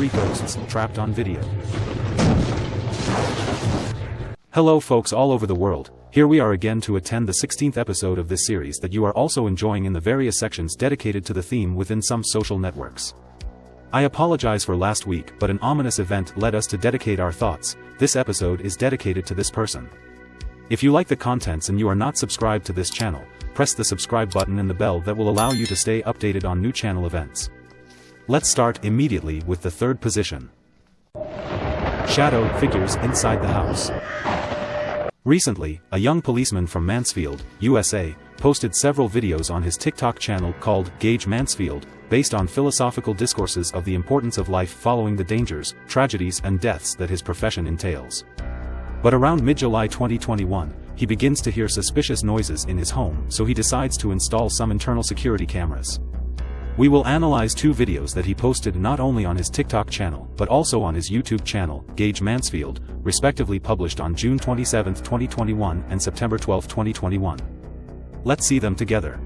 three ghosts trapped on video. Hello folks all over the world, here we are again to attend the 16th episode of this series that you are also enjoying in the various sections dedicated to the theme within some social networks. I apologize for last week but an ominous event led us to dedicate our thoughts, this episode is dedicated to this person. If you like the contents and you are not subscribed to this channel, press the subscribe button and the bell that will allow you to stay updated on new channel events. Let's start immediately with the third position. Shadow figures inside the house. Recently, a young policeman from Mansfield, USA, posted several videos on his TikTok channel called Gage Mansfield, based on philosophical discourses of the importance of life following the dangers, tragedies and deaths that his profession entails. But around mid-July 2021, he begins to hear suspicious noises in his home so he decides to install some internal security cameras. We will analyze two videos that he posted not only on his TikTok channel but also on his YouTube channel, Gage Mansfield, respectively published on June 27, 2021 and September 12, 2021. Let's see them together.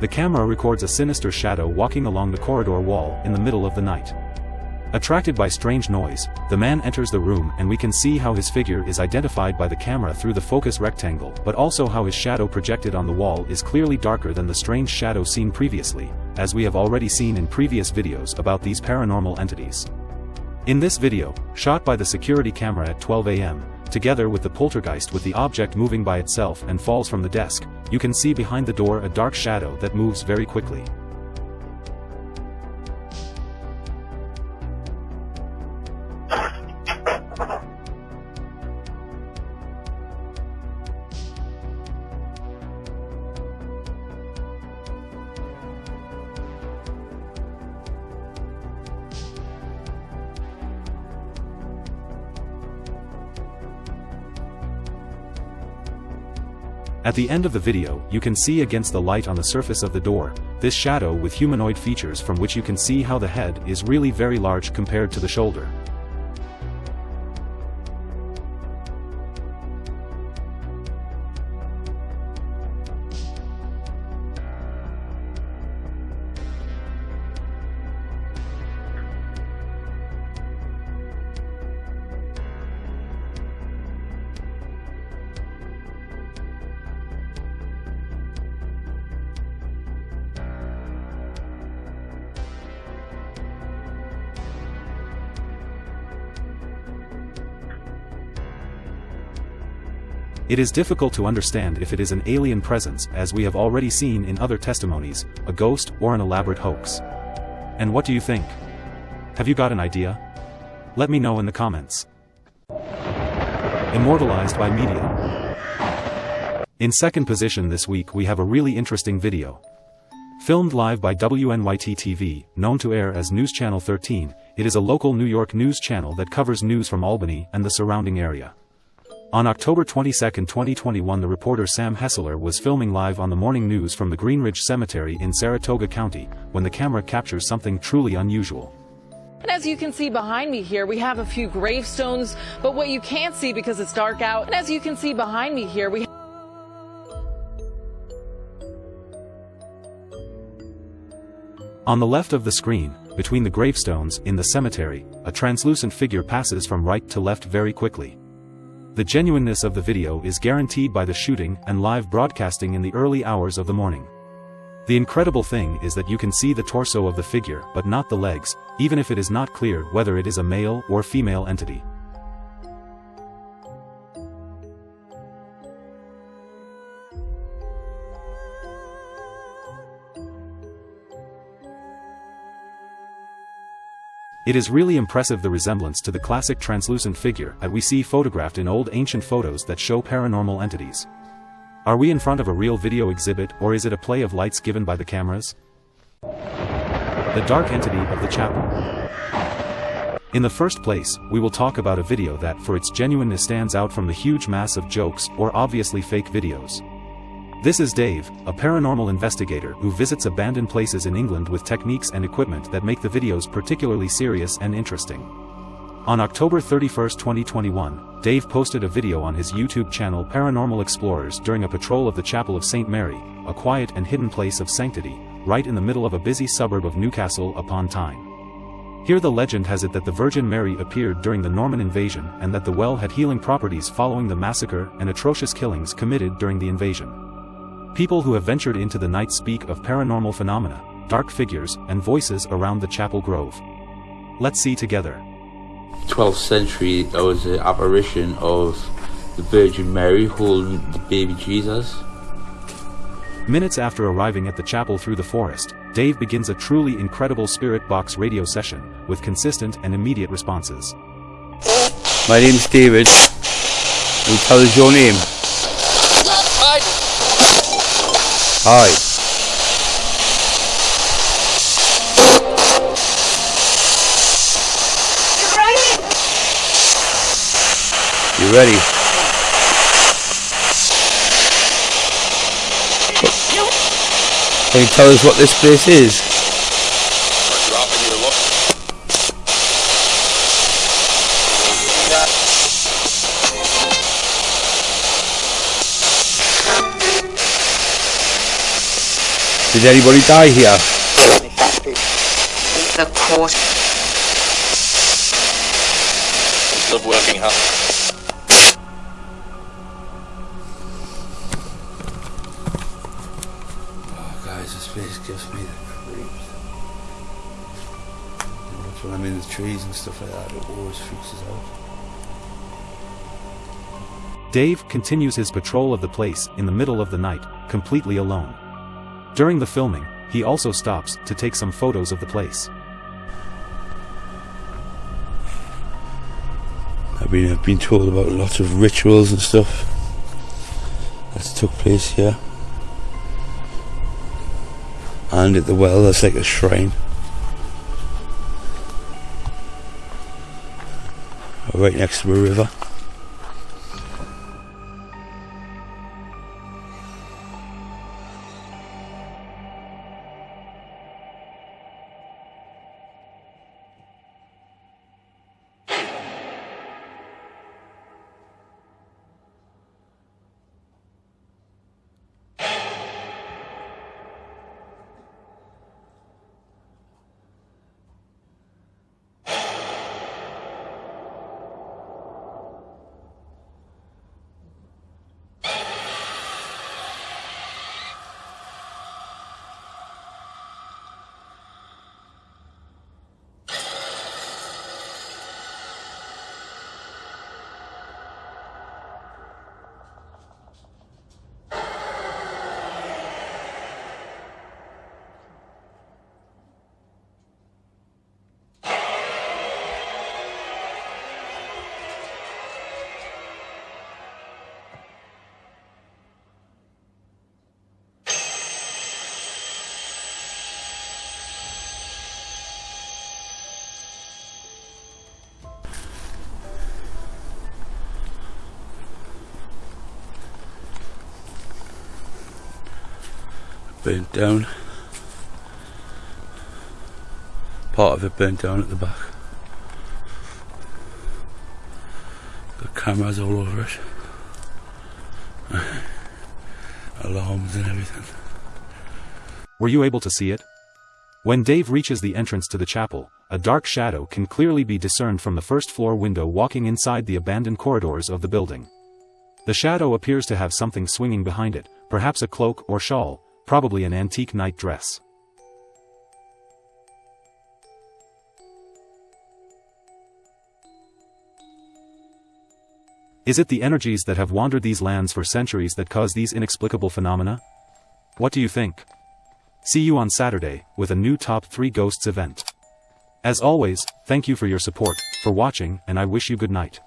The camera records a sinister shadow walking along the corridor wall in the middle of the night. Attracted by strange noise, the man enters the room and we can see how his figure is identified by the camera through the focus rectangle but also how his shadow projected on the wall is clearly darker than the strange shadow seen previously, as we have already seen in previous videos about these paranormal entities. In this video, shot by the security camera at 12 am, together with the poltergeist with the object moving by itself and falls from the desk, you can see behind the door a dark shadow that moves very quickly. At the end of the video, you can see against the light on the surface of the door, this shadow with humanoid features from which you can see how the head is really very large compared to the shoulder. It is difficult to understand if it is an alien presence as we have already seen in other testimonies, a ghost or an elaborate hoax. And what do you think? Have you got an idea? Let me know in the comments. Immortalized by media. In second position this week we have a really interesting video. Filmed live by WNYT TV, known to air as News Channel 13, it is a local New York news channel that covers news from Albany and the surrounding area. On October 22, 2021 the reporter Sam Hessler was filming live on the morning news from the Greenridge Cemetery in Saratoga County, when the camera captures something truly unusual. And as you can see behind me here, we have a few gravestones, but what you can't see because it's dark out, and as you can see behind me here, we On the left of the screen, between the gravestones in the cemetery, a translucent figure passes from right to left very quickly. The genuineness of the video is guaranteed by the shooting and live broadcasting in the early hours of the morning. The incredible thing is that you can see the torso of the figure but not the legs, even if it is not clear whether it is a male or female entity. It is really impressive the resemblance to the classic translucent figure that we see photographed in old ancient photos that show paranormal entities. Are we in front of a real video exhibit or is it a play of lights given by the cameras? The dark entity of the chapel. In the first place, we will talk about a video that for its genuineness stands out from the huge mass of jokes or obviously fake videos. This is Dave, a paranormal investigator who visits abandoned places in England with techniques and equipment that make the videos particularly serious and interesting. On October 31, 2021, Dave posted a video on his YouTube channel Paranormal Explorers during a patrol of the Chapel of St. Mary, a quiet and hidden place of sanctity, right in the middle of a busy suburb of Newcastle upon Tyne. Here the legend has it that the Virgin Mary appeared during the Norman invasion and that the well had healing properties following the massacre and atrocious killings committed during the invasion. People who have ventured into the night speak of paranormal phenomena, dark figures, and voices around the chapel grove. Let's see together. 12th century, there was an apparition of the Virgin Mary holding the baby Jesus. Minutes after arriving at the chapel through the forest, Dave begins a truly incredible spirit box radio session, with consistent and immediate responses. My name's David. Can you tell us your name? Hi. You ready? Can you tell us what this place is? Did anybody die here? The court. Love working hard. Oh, guys, this place gives me the creeps. You know, when I'm in the trees and stuff like that, it always freaks us out. Dave continues his patrol of the place in the middle of the night, completely alone. During the filming, he also stops to take some photos of the place. I've been, I've been told about lots of rituals and stuff that took place here. And at the well, there's like a shrine. Right next to a river. Burnt down. Part of it burnt down at the back. Got cameras all over it. Alarms and everything. Were you able to see it? When Dave reaches the entrance to the chapel, a dark shadow can clearly be discerned from the first floor window walking inside the abandoned corridors of the building. The shadow appears to have something swinging behind it, perhaps a cloak or shawl, probably an antique night dress. Is it the energies that have wandered these lands for centuries that cause these inexplicable phenomena? What do you think? See you on Saturday, with a new Top 3 Ghosts event. As always, thank you for your support, for watching, and I wish you good night.